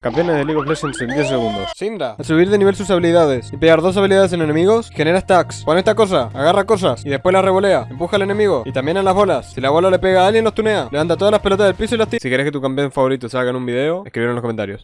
Campeones de League of Legends en 10 segundos. Syndra. Al subir de nivel sus habilidades y pegar dos habilidades en enemigos, genera stacks. Pon esta cosa, agarra cosas y después la revolea. Empuja al enemigo y también en las bolas. Si la bola le pega a alguien, los tunea. Levanta todas las pelotas del piso y las tira. Si querés que tu campeón favorito salga en un video, escribir en los comentarios.